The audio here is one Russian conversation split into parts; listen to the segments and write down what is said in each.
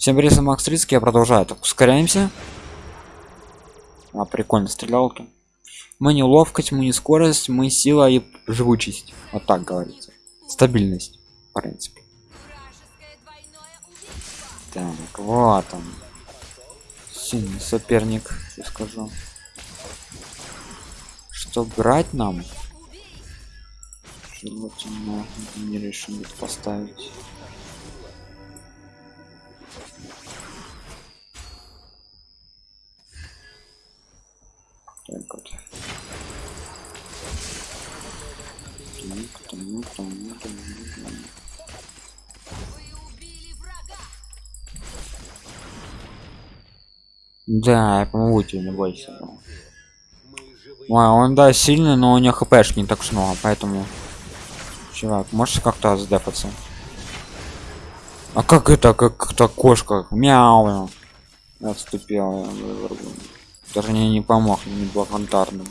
Всем привет, Макс Рицкий, я продолжаю. Так, ускоряемся. А, прикольно, стрелялки. Мы не ловкость, мы не скорость, мы сила и живучесть. Вот так говорится. Стабильность, в принципе. Так, вот он. Сильный соперник, я скажу. Что брать нам? Желательно не решили поставить. Там. Да, я помогу тебе, не бойся. Ой, он да сильный, но у него хпшки не так уж много, поэтому. Чувак, можешь как-то сдефаться? А как это, как то кошка? Мяу. Отступила. я вырву. Даже мне не помог, не благодарный.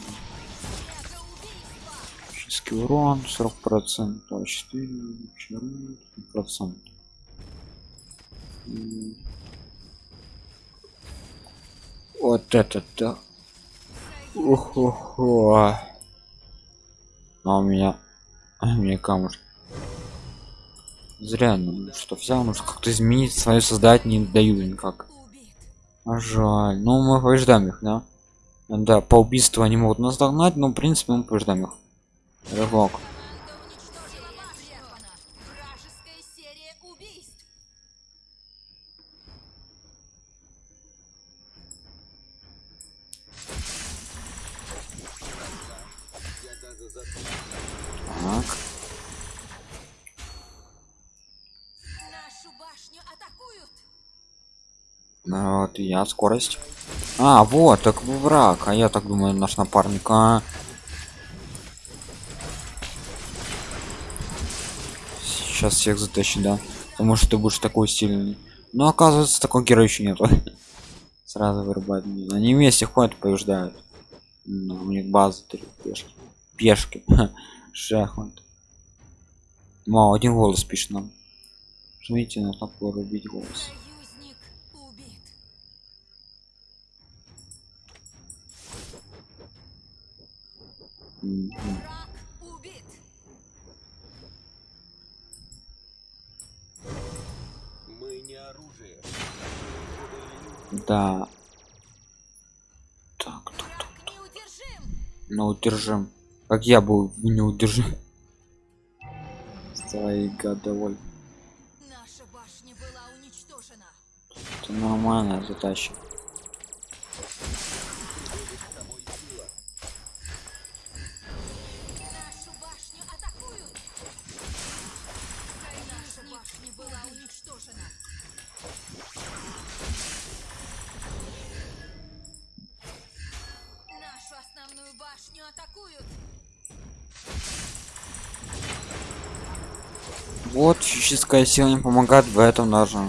Физический урон 40 процентов, 4 процент. Вот это да. Охо-хо. У меня, у меня камушек. Зря, ну что взял, может как-то изменить свое создать не даю никак. Жаль. Ну мы побеждаем их, да? Да, по убийству они могут нас догнать, но в принципе мы побеждаем их. Убийств. Так. И я скорость. А, вот, так враг. А я так думаю, наш напарник. А. Сейчас всех затащит, да. Потому что ты будешь такой сильный. Но оказывается, такого героя еще нету. Сразу вырубать. Они вместе ходят, побеждают. Ну, у них база три пешки. Пешки. Шахмат. Мало, один голос пишет нам. Жмите на кнопку рубить голос. Да. Так, так, так. Враг неудержим. Ну, удержим. Как я был неудержим. Своей годовой. Наша башня была уничтожена. Это нормально затащим. Физическая сила не помогает в этом даже.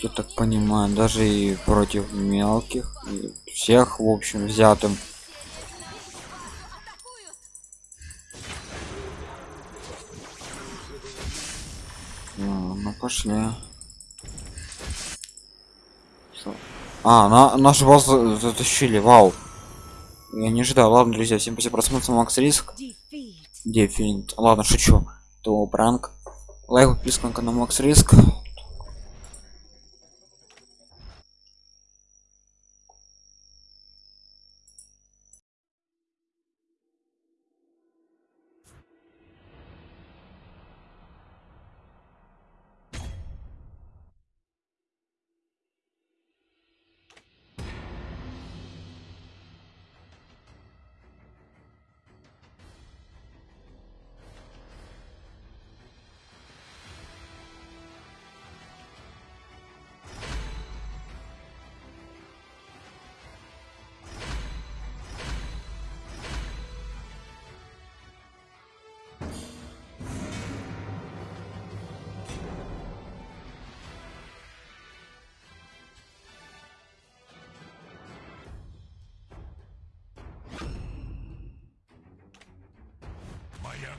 Я так понимаю, даже и против мелких, и всех, в общем, взятым. Ну, ну пошли. А, на нашу базу затащили, вау. Я не ожидал. Ладно, друзья, всем спасибо просмотр, Макс Риск. Дефинит. Ладно, шучу. То пранк. Лайк, подписка на канал Макс Риск.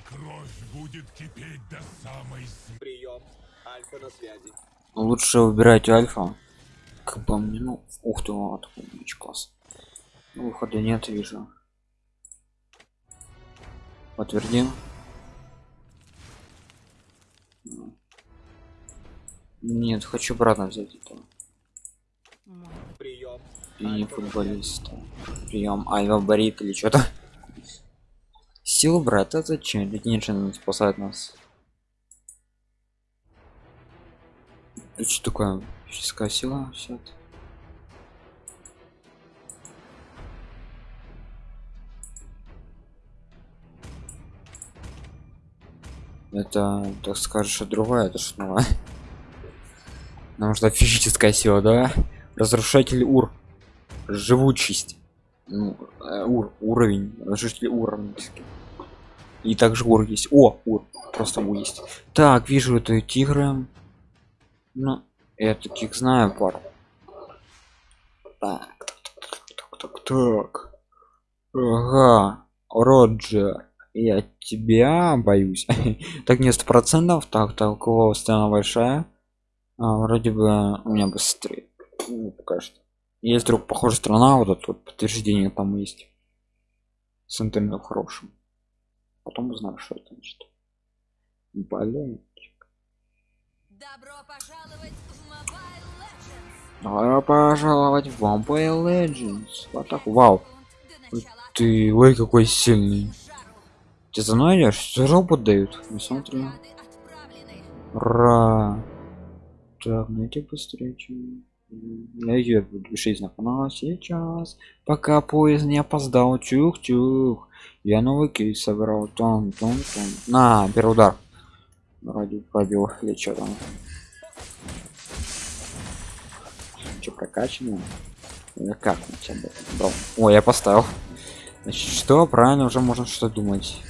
Кровь будет кипеть до самой. Прием. Альфа на связи. Лучше выбирать альфа. Как по мне, ну, ух ты, вот, очень класс. Ну, выхода нет, вижу. Подтвердим. Нет, хочу обратно взять это. Прием. И не футболиста. Прием Альва Борит или что-то. Силу брат, это зачем? Ведь спасает нас. Это что такое? Физическая сила? Все это. Это, так скажешь, другое, это что новое? Что физическая сила, да? Разрушатель ур. Живучесть. Ну, э, ур, уровень. Разрушитель уровень. И также ур есть. О, ур. Просто ур есть. Так, вижу это тигры. Ну, я таких знаю пару. Так, так, так, так, так. Ага, Роджер. Я тебя боюсь. так не сто процентов. Так, так, у кого стена большая? А, вроде бы у меня быстрее. Ну, пока что. Есть вдруг похожая страна, вот вот подтверждение там есть. С интернетом хорошим. Потом узнаю, что это значит. Блин. Добро пожаловать в Mobile Legends! Добро пожаловать в Vampire Legends. Вот так, вау. Ты, ой, какой сильный. Ты за мной идешь? Что робот дают? Не смотри. Награды отправлены. Ра. Так, найти быстрее, чем... Я ее буду жизнь на канал сейчас. Пока поезд не опоздал. Чух-чух. Я новый кейс собрал. Тон, тон, тон. На, первый удар. Ради пробил. Или что там? Че прокачано? Или как на тебя? Ой, я поставил. Значит, что? Правильно, уже можно что думать.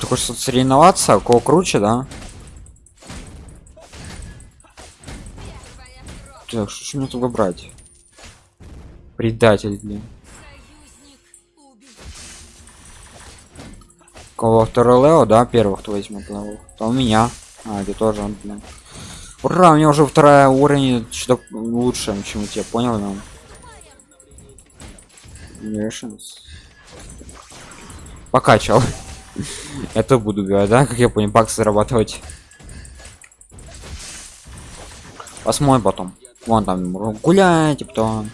Ты хочешь тут соревноваться, у кого круче, да? Так, что мне тут выбрать? Предатель, блин. Кого второй Лео, да, первых кто возьмет Лео. То у меня. А, это тоже он, блин. Ура, у меня уже вторая уровень что лучше, чем у тебя, понял, нам? Покачал. Это буду говорить, да, как я понял, бакс зарабатывать. Посмотрим потом. Вон там гуляйте потом.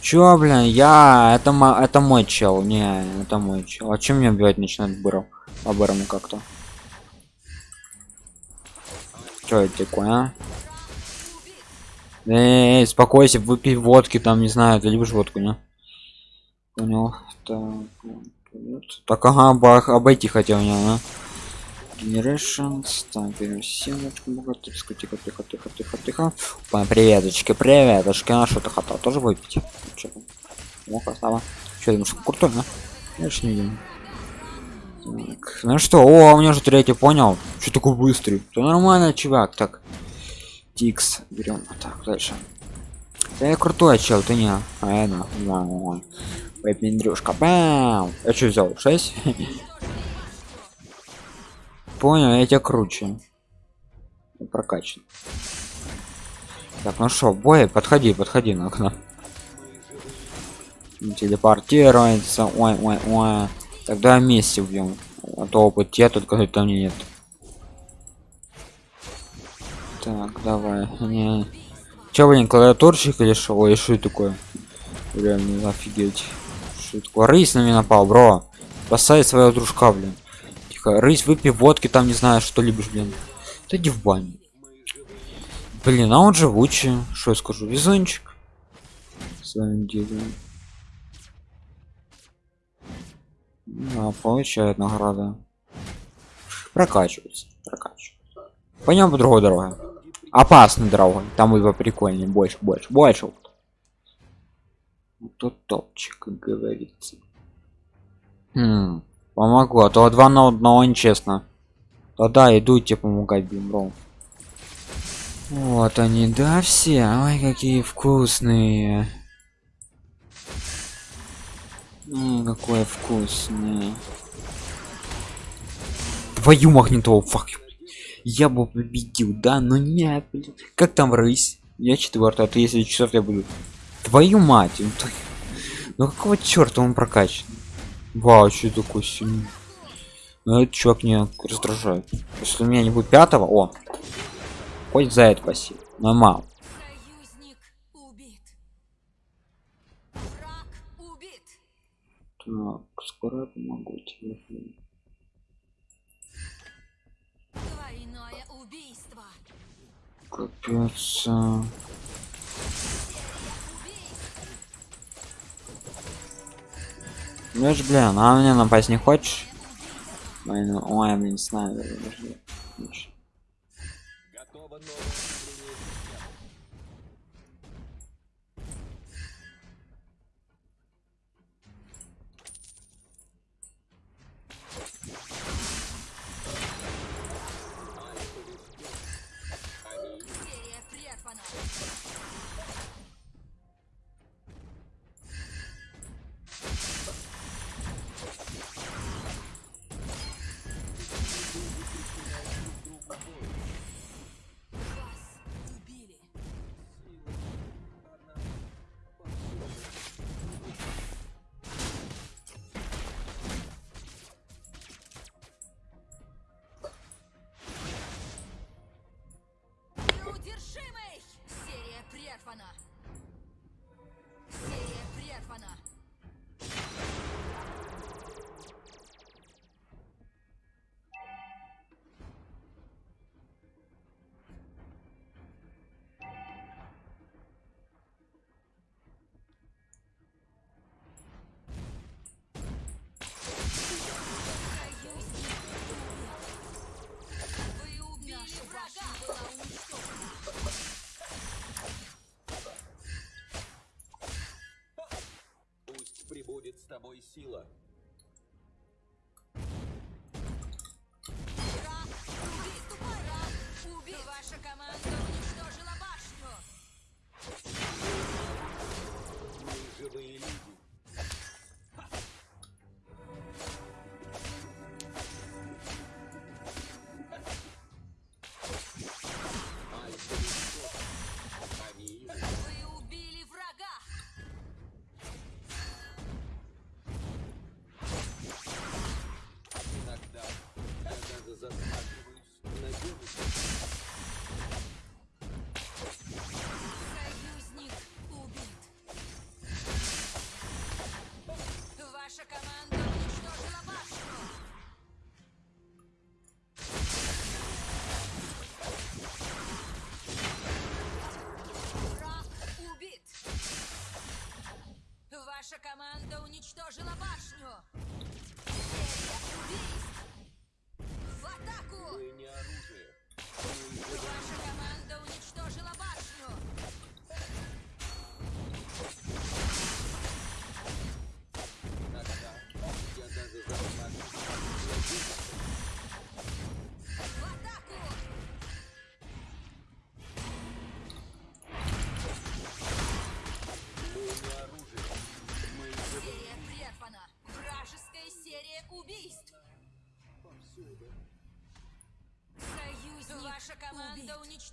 Чё, блин, я это мо- это мой чел, не, это мой чел. А чем мне убивать начинает быром? По бырому как-то. Чё это такое, а? Эй, спокойся, выпей водки, там, не знаю, ты любишь водку, не? Понял. Так. Так ага, бах, обойти хотел меня, да? Generations, так, берем семечку, богатырь, тихо, тихо, тихо, тихо, тихо. Опа, приветочки, приветочки, а что ты хотел тоже выпить? Там? О, красава. Чё, думаешь, крутой, да? Ж не видим. Так, ну что, о, у меня же третий, понял? Что такой быстрый? Да нормально, чувак, так. Тикс, берем, так, дальше. Да я крутой чел, ты не. А я да. Ой, Пендрюшка, бам! Я что взял? 6? Понял, я тебя круче. Я Прокачан. Так, ну что, бой, подходи, подходи на окно. Телепортируется. Ой, ой, ой. Тогда вместе убьем. А то опыт те, только там нет. Так, давай. Не. Че, блин, клавиатурщик или что? Ой, что такое? Реально, офигеть. Это такое? Рысь на меня напал, бро. Спасай своего дружка, блин. Тихо, рысь, выпей водки, там не знаю, что любишь, блин. Ты иди в баню. Блин, а он живучий. Что я скажу? Везунчик. Своим делом. А, получает награда. Прокачивается. Прокачивается. Пойдем по другой дороге. Опасной дорогой. Там будет прикольнее. Больше, больше, больше. Тут топчик, как говорится. Хм, помогу, а то два на одного нечестно. Да-да, иду тебе помогать, блин, бро. Вот они, да, все. Ой, какие вкусные. М, какое вкусное. Твою магнитолу, фак. Я бы победил, да, но нет, блин. Как там рысь? Я четвертый, а ты если часов я буду. Твою мать, ну, ну какого черта он прокачан? Вау, что такой сильный. Ну этот чувак меня раздражает. Если у меня не будет пятого, о, хоть за это спасибо. Нормал. Так, скоро я помогу тебе. Капец. Ну ж, блин, а на меня напасть не хочешь? Ой, блин, снайпер. подожди. Лучше. Готово прибудет с тобой сила.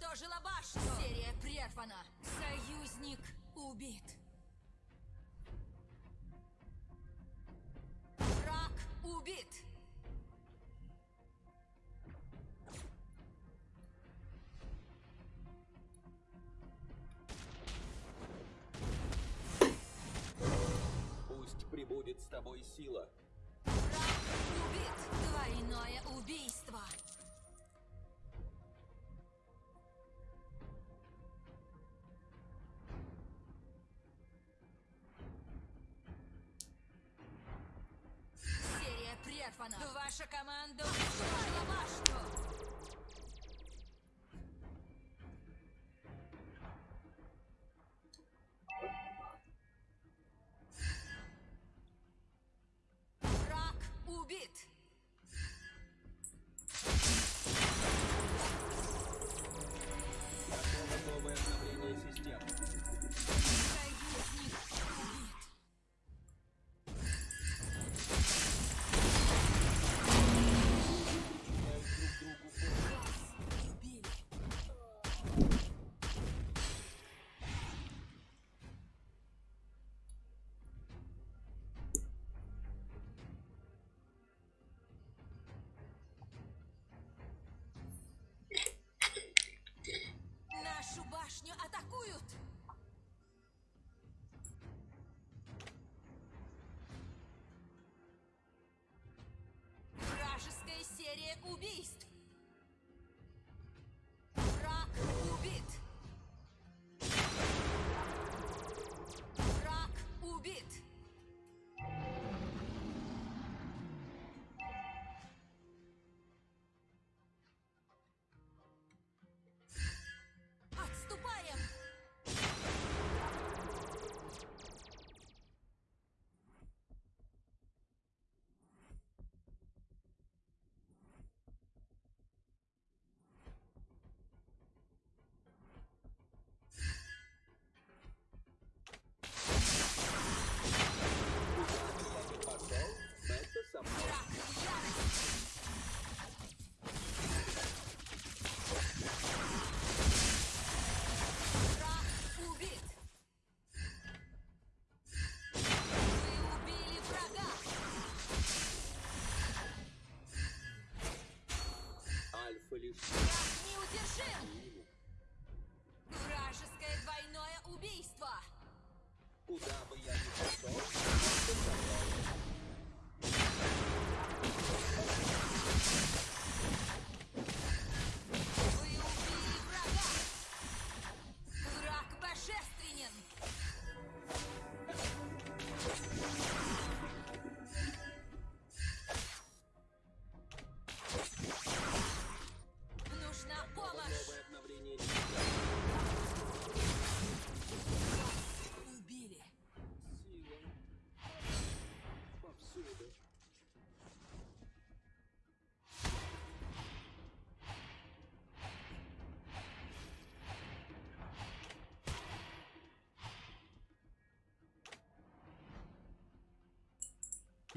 Уничтожила башню! Серия прервана! Союзник убит! Враг убит! Пусть прибудет с тобой сила. Враг убит! Двойное убийство! Ваша команда уничтожила башню!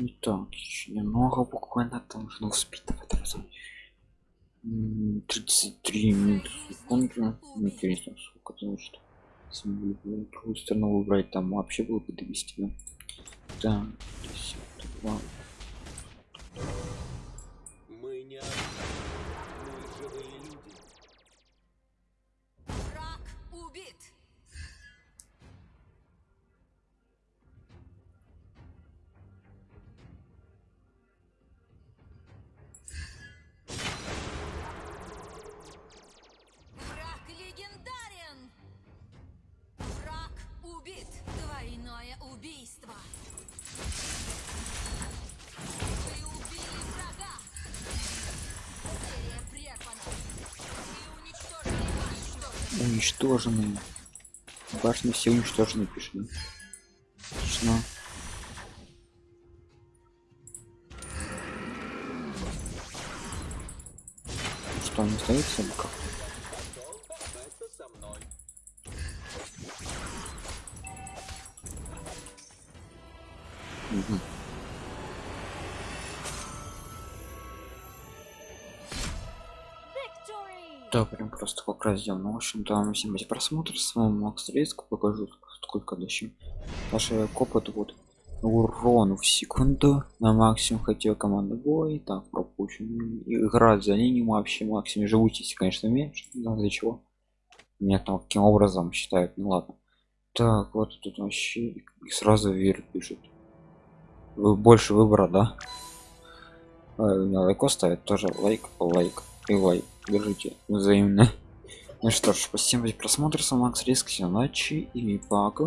Итак, еще немного буквально там нужно успеть давай разом. М, 33 минуты секунды. Интересно, сколько значит. Были в другую сторону выбрать, там вообще было бы довести. Да? Так, 52. Уничтожены. Башни все уничтожены? Отлично. Ну Что, не остается или Да, прям просто как раз сделал. Ну, в общем-то, всем эти просмотры. С вами Макс Рейск. Покажу, сколько дальше. Наши копот вот урон в секунду на максимум хотел команда бой так пропущен играть за ним вообще максимум живучести конечно меньше знаю для чего меня там каким образом считают ну ладно так вот тут вообще и сразу вверх пишет вы больше выбора да а, у меня лайк ставит тоже лайк лайк и лайк держите взаимно. Ну что ж спасибо за просмотр. С вами макс риск всем ночи и пока